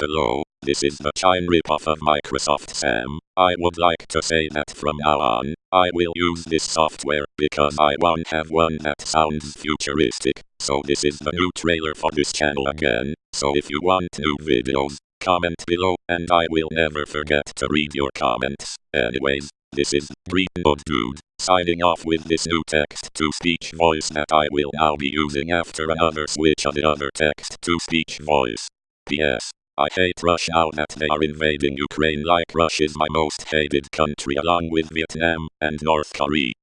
Hello, this is the Chime ripoff of Microsoft Sam. I would like to say that from now on, I will use this software because I won't have one that sounds futuristic. So this is the new trailer for this channel again. So if you want new videos, comment below and I will never forget to read your comments. Anyways, this is Green Dude signing off with this new text-to-speech voice that I will now be using after another switch of the other text-to-speech voice. P.S. I hate Russia now that they are invading Ukraine like Russia is my most hated country along with Vietnam and North Korea.